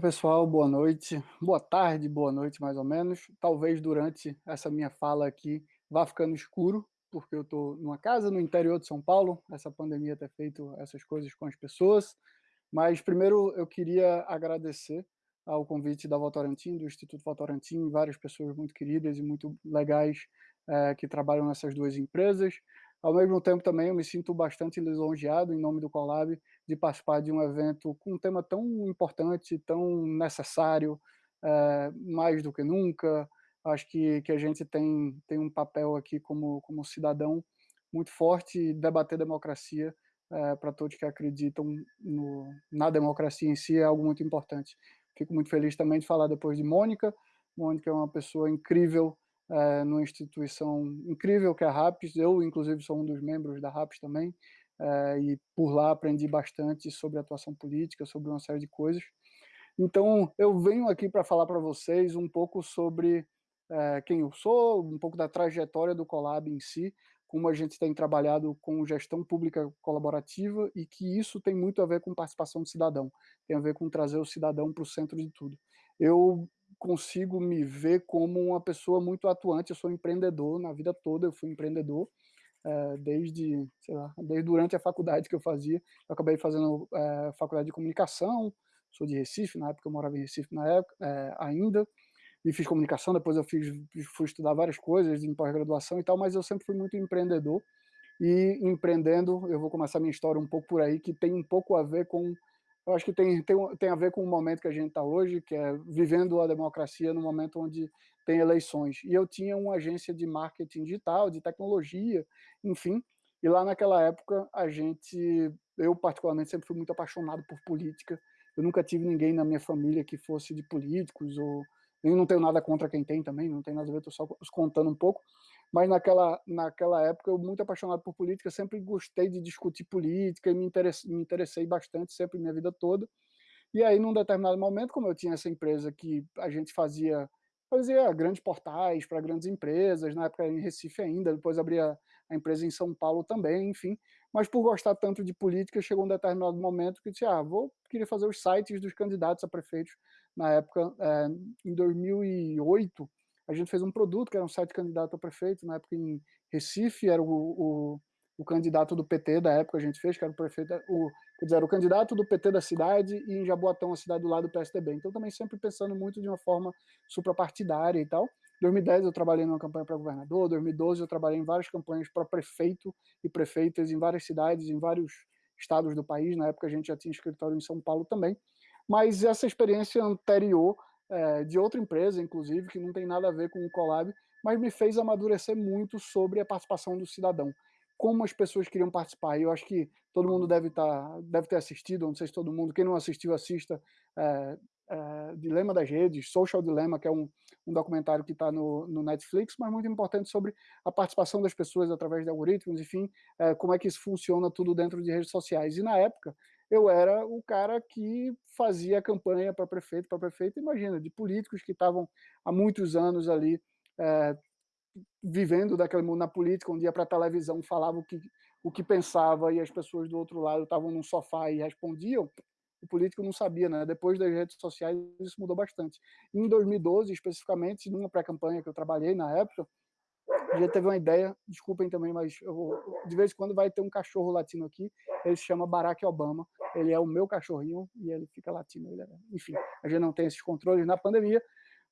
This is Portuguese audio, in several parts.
Oi, pessoal, boa noite. Boa tarde, boa noite, mais ou menos. Talvez durante essa minha fala aqui vá ficando escuro, porque eu estou numa casa no interior de São Paulo, essa pandemia ter feito essas coisas com as pessoas. Mas primeiro eu queria agradecer ao convite da Votorantim, do Instituto Votorantim, várias pessoas muito queridas e muito legais é, que trabalham nessas duas empresas. Ao mesmo tempo, também, eu me sinto bastante lisonjeado, em nome do Colab, de participar de um evento com um tema tão importante, tão necessário, é, mais do que nunca. Acho que, que a gente tem, tem um papel aqui como, como cidadão muito forte debater democracia é, para todos que acreditam no, na democracia em si é algo muito importante. Fico muito feliz também de falar depois de Mônica. Mônica é uma pessoa incrível, é, numa instituição incrível que é a RAPS, eu inclusive sou um dos membros da RAPS também, é, e por lá aprendi bastante sobre atuação política, sobre uma série de coisas. Então, eu venho aqui para falar para vocês um pouco sobre é, quem eu sou, um pouco da trajetória do Colab em si, como a gente tem trabalhado com gestão pública colaborativa e que isso tem muito a ver com participação do cidadão, tem a ver com trazer o cidadão para o centro de tudo. Eu consigo me ver como uma pessoa muito atuante, eu sou empreendedor na vida toda, eu fui empreendedor, é, desde, sei lá, desde durante a faculdade que eu fazia, eu acabei fazendo é, faculdade de comunicação, sou de Recife, na época eu morava em Recife na época, é, ainda, e fiz comunicação, depois eu fiz, fui estudar várias coisas em pós-graduação e tal, mas eu sempre fui muito empreendedor, e empreendendo, eu vou começar minha história um pouco por aí, que tem um pouco a ver com eu acho que tem, tem, tem a ver com o momento que a gente está hoje, que é vivendo a democracia no momento onde tem eleições. E eu tinha uma agência de marketing digital, de tecnologia, enfim, e lá naquela época a gente, eu particularmente sempre fui muito apaixonado por política, eu nunca tive ninguém na minha família que fosse de políticos, ou eu não tenho nada contra quem tem também, não tem nada a ver, estou só contando um pouco, mas naquela, naquela época eu muito apaixonado por política, sempre gostei de discutir política e me interessei, me interessei bastante sempre minha vida toda. E aí, num determinado momento, como eu tinha essa empresa que a gente fazia fazia grandes portais para grandes empresas, na época em Recife ainda, depois abria a empresa em São Paulo também, enfim. Mas por gostar tanto de política, chegou um determinado momento que disse, ah, vou querer fazer os sites dos candidatos a prefeitos. Na época, é, em 2008, a gente fez um produto que era um site candidato a prefeito, na época em Recife, era o, o, o candidato do PT da época a gente fez, que era o prefeito, o, quer dizer, o candidato do PT da cidade e em Jaboatão, a cidade do lado do PSDB. Então também sempre pensando muito de uma forma suprapartidária e tal. Em 2010 eu trabalhei numa campanha para governador, em 2012 eu trabalhei em várias campanhas para prefeito e prefeitas em várias cidades, em vários estados do país, na época a gente já tinha escritório em São Paulo também, mas essa experiência anterior é, de outra empresa, inclusive, que não tem nada a ver com o Colab, mas me fez amadurecer muito sobre a participação do cidadão. Como as pessoas queriam participar. E eu acho que todo mundo deve, tá, deve ter assistido, não sei se todo mundo, quem não assistiu, assista é, é, Dilema das Redes, Social Dilemma, que é um, um documentário que está no, no, Netflix, mas muito importante sobre a participação das pessoas através de algoritmos, enfim, é, como é que isso funciona tudo dentro de redes sociais. E na época, eu era o cara que fazia campanha para prefeito, para prefeito, imagina, de políticos que estavam há muitos anos ali é, vivendo daquele mundo na política, um dia para a televisão falava o que, o que pensava e as pessoas do outro lado estavam num sofá e respondiam, o político não sabia, né? Depois das redes sociais isso mudou bastante. Em 2012, especificamente, numa pré-campanha que eu trabalhei na época, já teve uma ideia, desculpem também, mas de vez em quando vai ter um cachorro latino aqui, ele se chama Barack Obama, ele é o meu cachorrinho e ele fica latino. Ele é, enfim, a gente não tem esses controles na pandemia,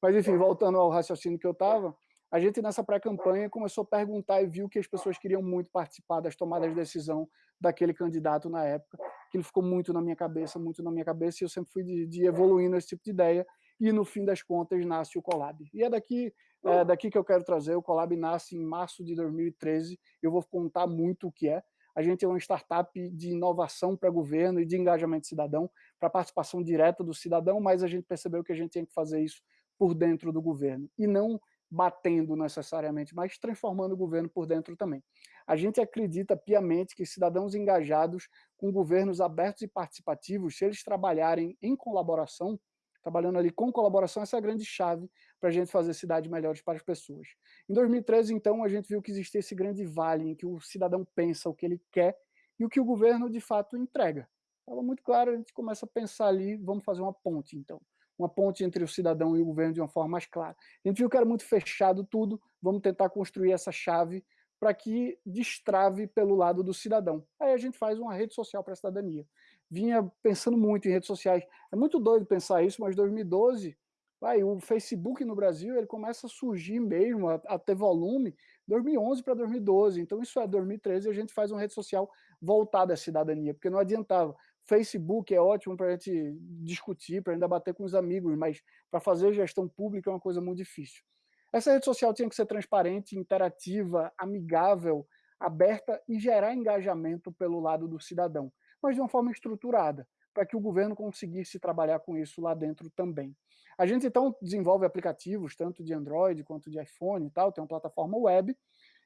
mas enfim, voltando ao raciocínio que eu estava, a gente nessa pré-campanha começou a perguntar e viu que as pessoas queriam muito participar das tomadas de decisão daquele candidato na época, que ele ficou muito na minha cabeça, muito na minha cabeça, e eu sempre fui de, de evoluindo esse tipo de ideia, e no fim das contas nasce o Colab. E é daqui, é daqui que eu quero trazer, o Colab nasce em março de 2013, eu vou contar muito o que é. A gente é uma startup de inovação para governo e de engajamento cidadão, para participação direta do cidadão, mas a gente percebeu que a gente tinha que fazer isso por dentro do governo, e não batendo necessariamente, mas transformando o governo por dentro também. A gente acredita piamente que cidadãos engajados com governos abertos e participativos, se eles trabalharem em colaboração, trabalhando ali com colaboração, essa é a grande chave para a gente fazer cidades melhores para as pessoas. Em 2013, então, a gente viu que existia esse grande vale em que o cidadão pensa o que ele quer e o que o governo, de fato, entrega. Estava muito claro, a gente começa a pensar ali, vamos fazer uma ponte, então. Uma ponte entre o cidadão e o governo de uma forma mais clara. A gente viu que era muito fechado tudo, vamos tentar construir essa chave para que destrave pelo lado do cidadão. Aí a gente faz uma rede social para a cidadania. Vinha pensando muito em redes sociais. É muito doido pensar isso, mas 2012, vai, o Facebook no Brasil ele começa a surgir mesmo, a, a ter volume, 2011 para 2012. Então isso é 2013 a gente faz uma rede social voltada à cidadania, porque não adiantava. Facebook é ótimo para a gente discutir, para ainda bater com os amigos, mas para fazer gestão pública é uma coisa muito difícil. Essa rede social tinha que ser transparente, interativa, amigável, aberta e gerar engajamento pelo lado do cidadão, mas de uma forma estruturada, para que o governo conseguisse trabalhar com isso lá dentro também. A gente então desenvolve aplicativos, tanto de Android quanto de iPhone e tal, tem uma plataforma web,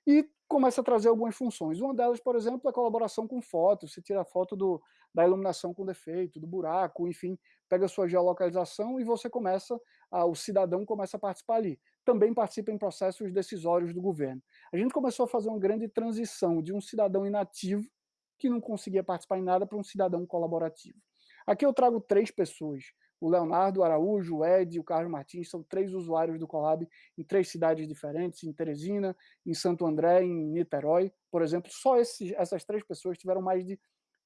e começa a trazer algumas funções. Uma delas, por exemplo, é a colaboração com fotos. Você tira foto do, da iluminação com defeito, do buraco, enfim, pega a sua geolocalização e você começa, a, o cidadão começa a participar ali. Também participa em processos decisórios do governo. A gente começou a fazer uma grande transição de um cidadão inativo, que não conseguia participar em nada, para um cidadão colaborativo. Aqui eu trago três pessoas o Leonardo Araújo, o Ed e o Carlos Martins são três usuários do Colab em três cidades diferentes, em Teresina, em Santo André, em Niterói, por exemplo. Só esses, essas três pessoas tiveram mais de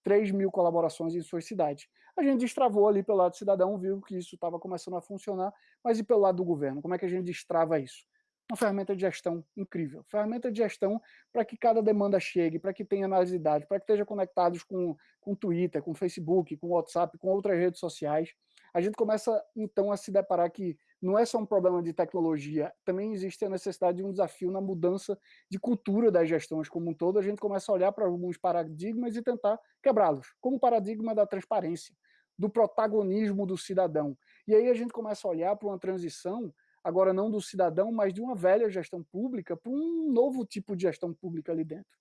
3 mil colaborações em suas cidades. A gente destravou ali pelo lado do cidadão, viu que isso estava começando a funcionar, mas e pelo lado do governo? Como é que a gente destrava isso? uma ferramenta de gestão incrível. Ferramenta de gestão para que cada demanda chegue, para que tenha análise de dados, para que esteja conectados com, com Twitter, com Facebook, com WhatsApp, com outras redes sociais. A gente começa, então, a se deparar que não é só um problema de tecnologia, também existe a necessidade de um desafio na mudança de cultura das gestões como um todo. A gente começa a olhar para alguns paradigmas e tentar quebrá-los, como o paradigma da transparência, do protagonismo do cidadão. E aí a gente começa a olhar para uma transição agora não do cidadão, mas de uma velha gestão pública para um novo tipo de gestão pública ali dentro.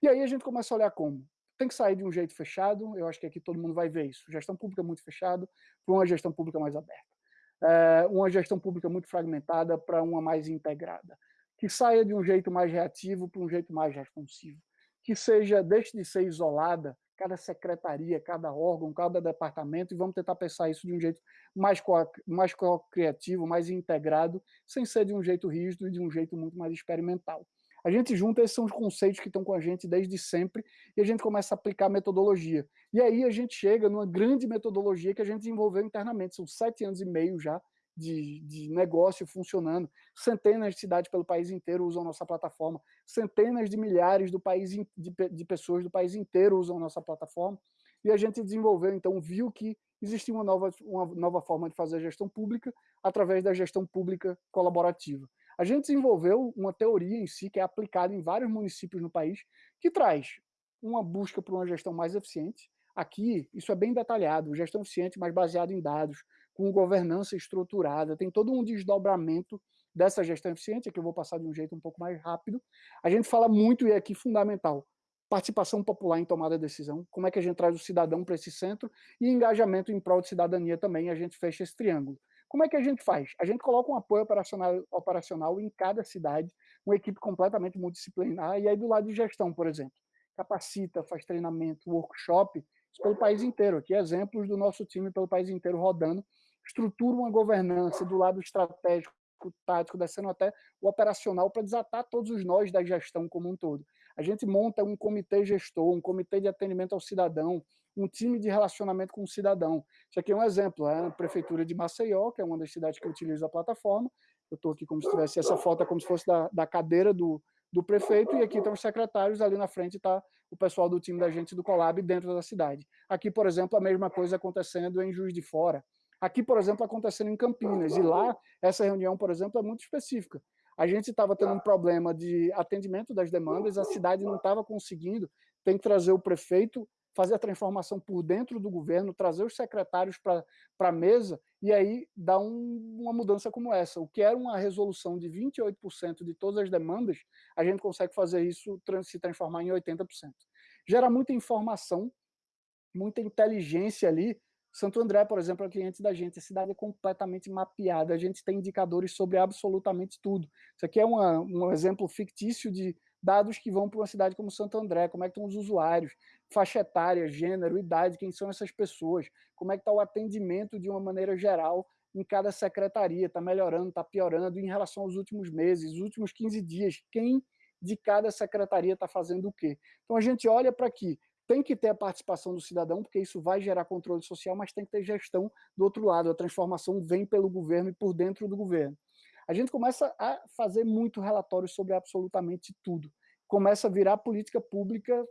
E aí a gente começa a olhar como? Tem que sair de um jeito fechado, eu acho que aqui todo mundo vai ver isso, gestão pública muito fechada para uma gestão pública mais aberta. É, uma gestão pública muito fragmentada para uma mais integrada. Que saia de um jeito mais reativo para um jeito mais responsivo. Que seja, deixe de ser isolada cada secretaria, cada órgão, cada departamento, e vamos tentar pensar isso de um jeito mais, co mais co criativo, mais integrado, sem ser de um jeito rígido e de um jeito muito mais experimental. A gente junta, esses são os conceitos que estão com a gente desde sempre, e a gente começa a aplicar metodologia. E aí a gente chega numa grande metodologia que a gente desenvolveu internamente, são sete anos e meio já de, de negócio funcionando. Centenas de cidades pelo país inteiro usam nossa plataforma. Centenas de milhares do país, de, de pessoas do país inteiro usam nossa plataforma. E a gente desenvolveu, então, viu que existia uma nova, uma nova forma de fazer gestão pública através da gestão pública colaborativa. A gente desenvolveu uma teoria em si, que é aplicada em vários municípios no país, que traz uma busca por uma gestão mais eficiente. Aqui, isso é bem detalhado, gestão eficiente, mas baseado em dados, com governança estruturada, tem todo um desdobramento dessa gestão eficiente, que eu vou passar de um jeito um pouco mais rápido. A gente fala muito, e aqui fundamental, participação popular em tomada de decisão, como é que a gente traz o cidadão para esse centro, e engajamento em prol de cidadania também, a gente fecha esse triângulo. Como é que a gente faz? A gente coloca um apoio operacional, operacional em cada cidade, uma equipe completamente multidisciplinar, e aí do lado de gestão, por exemplo, capacita, faz treinamento, workshop, pelo país inteiro. Aqui exemplos do nosso time pelo país inteiro rodando, estrutura uma governança do lado estratégico, tático, descendo até o operacional para desatar todos os nós da gestão como um todo. A gente monta um comitê gestor, um comitê de atendimento ao cidadão, um time de relacionamento com o cidadão. Isso aqui é um exemplo, é a prefeitura de Maceió, que é uma das cidades que utiliza a plataforma. Eu estou aqui como se tivesse essa foto, é como se fosse da, da cadeira do, do prefeito, e aqui estão os secretários, ali na frente está o pessoal do time da gente do Colab dentro da cidade. Aqui, por exemplo, a mesma coisa acontecendo em Juiz de Fora. Aqui, por exemplo, acontecendo em Campinas, e lá essa reunião, por exemplo, é muito específica. A gente estava tendo um problema de atendimento das demandas, a cidade não estava conseguindo, tem que trazer o prefeito, fazer a transformação por dentro do governo, trazer os secretários para a mesa, e aí dá um, uma mudança como essa. O que era uma resolução de 28% de todas as demandas, a gente consegue fazer isso se transformar em 80%. Gera muita informação, muita inteligência ali, Santo André, por exemplo, é cliente da gente, a cidade é completamente mapeada, a gente tem indicadores sobre absolutamente tudo. Isso aqui é uma, um exemplo fictício de dados que vão para uma cidade como Santo André, como é que estão os usuários, faixa etária, gênero, idade, quem são essas pessoas, como é que está o atendimento de uma maneira geral em cada secretaria, está melhorando, está piorando em relação aos últimos meses, os últimos 15 dias, quem de cada secretaria está fazendo o quê. Então a gente olha para aqui, tem que ter a participação do cidadão, porque isso vai gerar controle social, mas tem que ter gestão do outro lado, a transformação vem pelo governo e por dentro do governo. A gente começa a fazer muito relatório sobre absolutamente tudo. Começa a virar política pública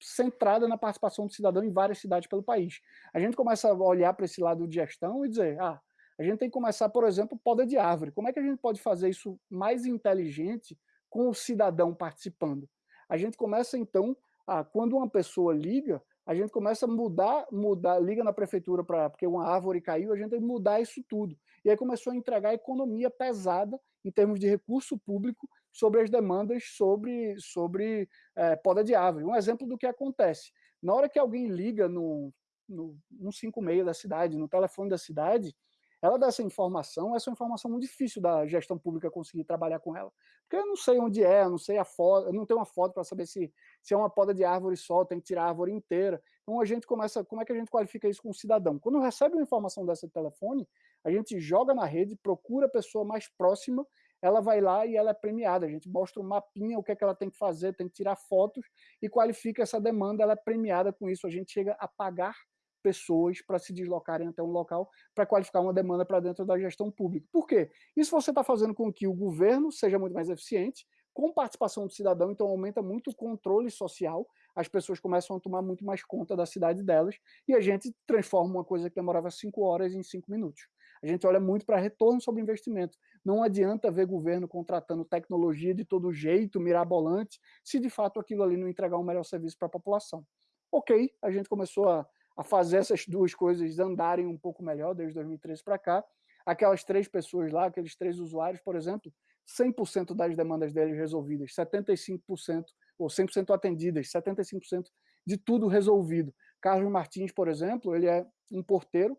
centrada na participação do cidadão em várias cidades pelo país. A gente começa a olhar para esse lado de gestão e dizer, ah, a gente tem que começar, por exemplo, poda de árvore. Como é que a gente pode fazer isso mais inteligente com o cidadão participando? A gente começa, então, a, quando uma pessoa liga, a gente começa a mudar, mudar, liga na prefeitura para porque uma árvore caiu, a gente tem que mudar isso tudo. E aí começou a entregar economia pesada em termos de recurso público sobre as demandas sobre, sobre é, poda de árvore. Um exemplo do que acontece. Na hora que alguém liga no, no 156 da cidade, no telefone da cidade, ela dá essa informação, essa é uma informação muito difícil da gestão pública conseguir trabalhar com ela. Porque eu não sei onde é, eu não sei a foto, eu não tenho uma foto para saber se, se é uma poda de árvore só, tem que tirar a árvore inteira. Então a gente começa, como é que a gente qualifica isso com o cidadão? Quando recebe uma informação dessa de telefone, a gente joga na rede, procura a pessoa mais próxima, ela vai lá e ela é premiada. A gente mostra um mapinha, o que é que ela tem que fazer, tem que tirar fotos e qualifica essa demanda, ela é premiada com isso. A gente chega a pagar pessoas para se deslocarem até um local para qualificar uma demanda para dentro da gestão pública. Por quê? Isso você está fazendo com que o governo seja muito mais eficiente, com participação do cidadão, então aumenta muito o controle social, as pessoas começam a tomar muito mais conta da cidade delas, e a gente transforma uma coisa que demorava cinco horas em cinco minutos. A gente olha muito para retorno sobre investimento. Não adianta ver governo contratando tecnologia de todo jeito, mirabolante, se de fato aquilo ali não entregar um melhor serviço para a população. Ok, a gente começou a a fazer essas duas coisas andarem um pouco melhor desde 2013 para cá. Aquelas três pessoas lá, aqueles três usuários, por exemplo, 100% das demandas deles resolvidas, 75% ou 100% atendidas, 75% de tudo resolvido. Carlos Martins, por exemplo, ele é um porteiro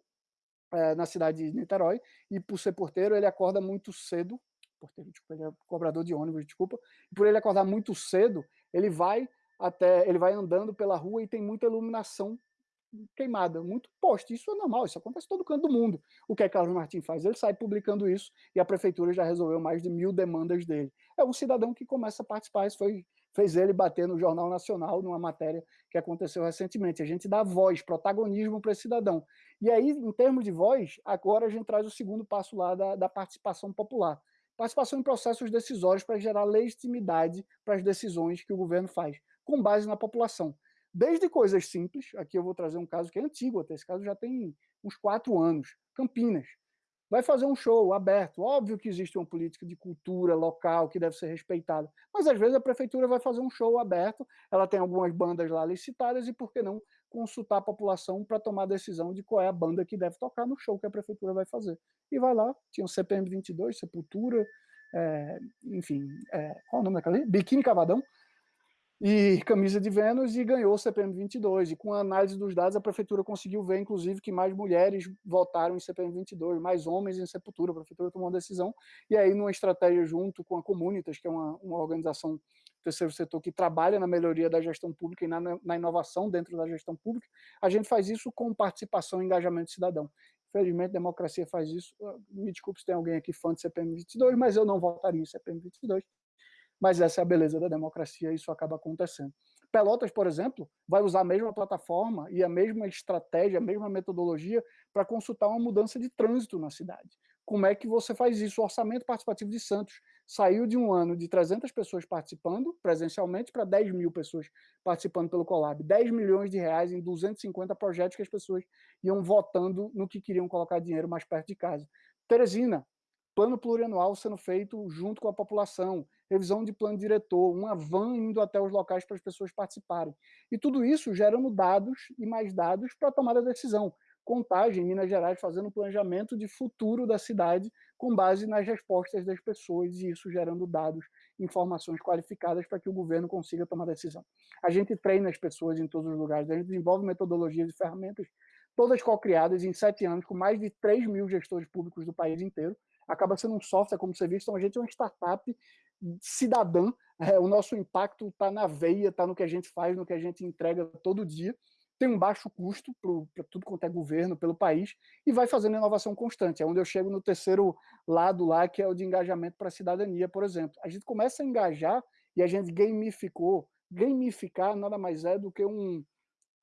é, na cidade de Niterói e por ser porteiro ele acorda muito cedo, porteiro, desculpa, ele é cobrador de ônibus, desculpa, e por ele acordar muito cedo, ele vai até, ele vai andando pela rua e tem muita iluminação queimada, muito poste. Isso é normal, isso acontece em todo canto do mundo. O que é Carlos Martins faz? Ele sai publicando isso e a prefeitura já resolveu mais de mil demandas dele. É um cidadão que começa a participar, isso foi, fez ele bater no Jornal Nacional, numa matéria que aconteceu recentemente. A gente dá voz, protagonismo para esse cidadão. E aí, em termos de voz, agora a gente traz o segundo passo lá da, da participação popular. Participação em processos decisórios para gerar legitimidade para as decisões que o governo faz, com base na população. Desde coisas simples, aqui eu vou trazer um caso que é antigo, até esse caso já tem uns quatro anos, Campinas. Vai fazer um show aberto, óbvio que existe uma política de cultura local que deve ser respeitada, mas às vezes a prefeitura vai fazer um show aberto, ela tem algumas bandas lá licitadas e por que não consultar a população para tomar a decisão de qual é a banda que deve tocar no show que a prefeitura vai fazer. E vai lá, tinha o CPM 22, Sepultura, é, enfim, é, qual o nome daquela ali? Biquíni Cavadão, e camisa de Vênus e ganhou o CPM 22. E com a análise dos dados, a prefeitura conseguiu ver, inclusive, que mais mulheres votaram em CPM 22, mais homens em Sepultura. A prefeitura tomou uma decisão. E aí, numa estratégia junto com a Comunitas, que é uma, uma organização do terceiro setor que trabalha na melhoria da gestão pública e na, na inovação dentro da gestão pública, a gente faz isso com participação e engajamento cidadão. Infelizmente, a democracia faz isso. Me desculpe se tem alguém aqui fã de CPM 22, mas eu não votaria em CPM 22 mas essa é a beleza da democracia isso acaba acontecendo. Pelotas, por exemplo, vai usar a mesma plataforma e a mesma estratégia, a mesma metodologia para consultar uma mudança de trânsito na cidade. Como é que você faz isso? O orçamento participativo de Santos saiu de um ano de 300 pessoas participando presencialmente para 10 mil pessoas participando pelo Colab. 10 milhões de reais em 250 projetos que as pessoas iam votando no que queriam colocar dinheiro mais perto de casa. Teresina, plano plurianual sendo feito junto com a população, revisão de plano diretor, uma van indo até os locais para as pessoas participarem. E tudo isso gerando dados e mais dados para a tomada da decisão. Contagem, Minas Gerais, fazendo um planejamento de futuro da cidade com base nas respostas das pessoas e isso gerando dados, informações qualificadas para que o governo consiga tomar decisão. A gente treina as pessoas em todos os lugares, a gente desenvolve metodologias e ferramentas, todas co-criadas em sete anos, com mais de 3 mil gestores públicos do país inteiro, acaba sendo um software como serviço, então a gente é uma startup cidadã, é, o nosso impacto está na veia, está no que a gente faz, no que a gente entrega todo dia, tem um baixo custo para tudo quanto é governo, pelo país, e vai fazendo inovação constante. É onde eu chego no terceiro lado lá, que é o de engajamento para a cidadania, por exemplo. A gente começa a engajar e a gente gamificou. Gamificar nada mais é do que um,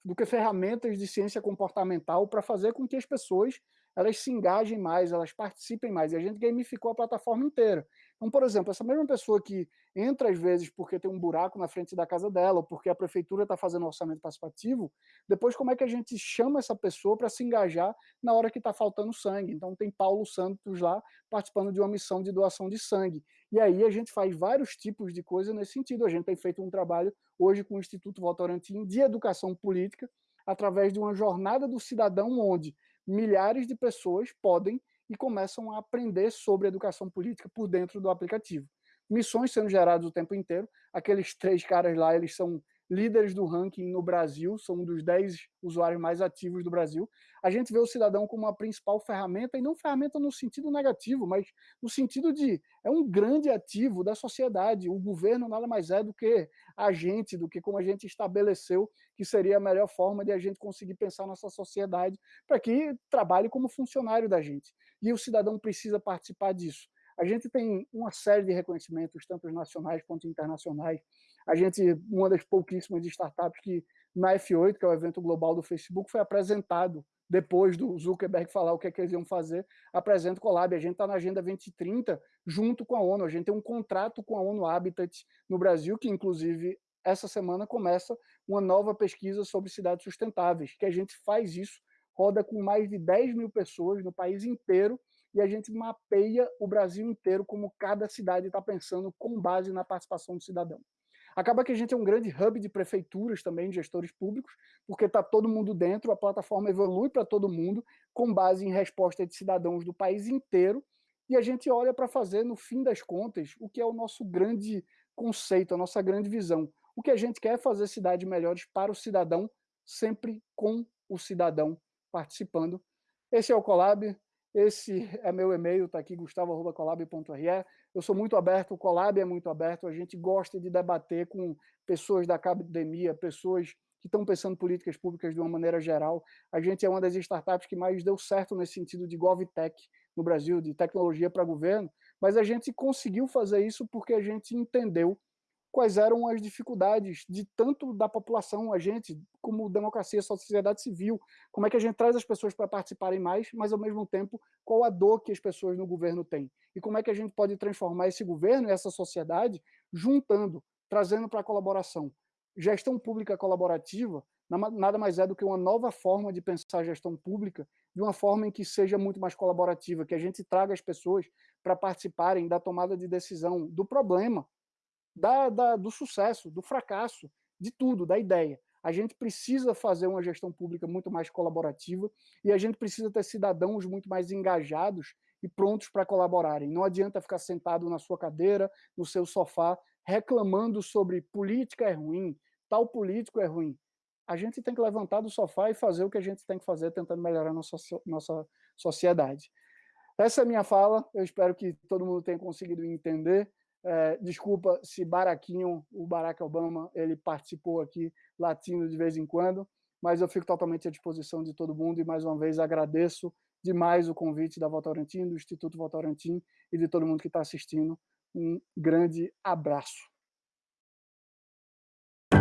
do que ferramentas de ciência comportamental para fazer com que as pessoas elas se engajem mais, elas participem mais, e a gente gamificou a plataforma inteira. Então, por exemplo, essa mesma pessoa que entra às vezes porque tem um buraco na frente da casa dela, ou porque a prefeitura está fazendo orçamento participativo, depois como é que a gente chama essa pessoa para se engajar na hora que está faltando sangue? Então tem Paulo Santos lá participando de uma missão de doação de sangue. E aí a gente faz vários tipos de coisa nesse sentido. A gente tem feito um trabalho hoje com o Instituto Votorantim de Educação Política, através de uma jornada do cidadão onde milhares de pessoas podem e começam a aprender sobre educação política por dentro do aplicativo. Missões sendo geradas o tempo inteiro. Aqueles três caras lá, eles são líderes do ranking no Brasil, são um dos 10 usuários mais ativos do Brasil. A gente vê o cidadão como a principal ferramenta, e não ferramenta no sentido negativo, mas no sentido de é um grande ativo da sociedade. O governo nada mais é do que a gente, do que como a gente estabeleceu que seria a melhor forma de a gente conseguir pensar nossa sociedade para que trabalhe como funcionário da gente. E o cidadão precisa participar disso. A gente tem uma série de reconhecimentos, tanto nacionais quanto internacionais. A gente, uma das pouquíssimas startups que na F8, que é o evento global do Facebook, foi apresentado depois do Zuckerberg falar o que, é que eles iam fazer, apresenta o Colab. A gente está na Agenda 2030 junto com a ONU. A gente tem um contrato com a ONU Habitat no Brasil, que inclusive essa semana começa uma nova pesquisa sobre cidades sustentáveis, que a gente faz isso, roda com mais de 10 mil pessoas no país inteiro, e a gente mapeia o Brasil inteiro como cada cidade está pensando com base na participação do cidadão. Acaba que a gente é um grande hub de prefeituras também, de gestores públicos, porque está todo mundo dentro, a plataforma evolui para todo mundo, com base em resposta de cidadãos do país inteiro, e a gente olha para fazer, no fim das contas, o que é o nosso grande conceito, a nossa grande visão. O que a gente quer é fazer cidades melhores para o cidadão, sempre com o cidadão participando. Esse é o Colab, esse é meu e-mail, está aqui, gustavo.colab.re. Eu sou muito aberto, o Colab é muito aberto, a gente gosta de debater com pessoas da academia, pessoas que estão pensando políticas públicas de uma maneira geral. A gente é uma das startups que mais deu certo nesse sentido de GovTech no Brasil, de tecnologia para governo, mas a gente conseguiu fazer isso porque a gente entendeu quais eram as dificuldades de tanto da população, a gente, como democracia, sociedade civil, como é que a gente traz as pessoas para participarem mais, mas ao mesmo tempo, qual a dor que as pessoas no governo têm. E como é que a gente pode transformar esse governo e essa sociedade juntando, trazendo para a colaboração. Gestão pública colaborativa nada mais é do que uma nova forma de pensar a gestão pública, de uma forma em que seja muito mais colaborativa, que a gente traga as pessoas para participarem da tomada de decisão do problema, da, da, do sucesso, do fracasso, de tudo, da ideia. A gente precisa fazer uma gestão pública muito mais colaborativa e a gente precisa ter cidadãos muito mais engajados e prontos para colaborarem. Não adianta ficar sentado na sua cadeira, no seu sofá, reclamando sobre política é ruim, tal político é ruim. A gente tem que levantar do sofá e fazer o que a gente tem que fazer, tentando melhorar nossa, nossa sociedade. Essa é a minha fala, eu espero que todo mundo tenha conseguido entender. É, desculpa se Baraquinho, o Barack Obama, ele participou aqui latindo de vez em quando, mas eu fico totalmente à disposição de todo mundo e mais uma vez agradeço demais o convite da Votorantim, do Instituto Votorantim e de todo mundo que está assistindo. Um grande abraço.